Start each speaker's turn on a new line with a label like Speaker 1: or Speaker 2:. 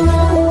Speaker 1: Oh,